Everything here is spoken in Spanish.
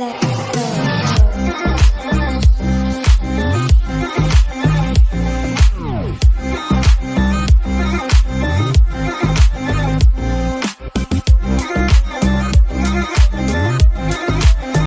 that